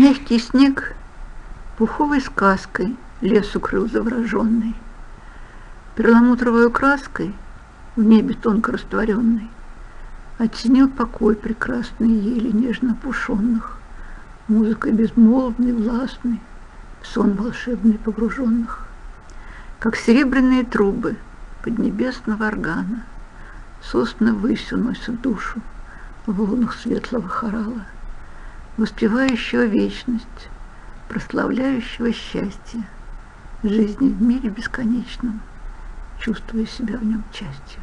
Мягкий снег пуховой сказкой лес укрыл завороженный, Перламутровой краской в небе тонко растворенной Оттенил покой прекрасный ели нежно опушенных, Музыкой безмолвной, властной, в сон волшебный погруженных. Как серебряные трубы поднебесного органа Сосны высь уносят душу в волнах светлого хорала воспевающего вечность, прославляющего счастье, жизни в мире бесконечном, чувствуя себя в нем частью.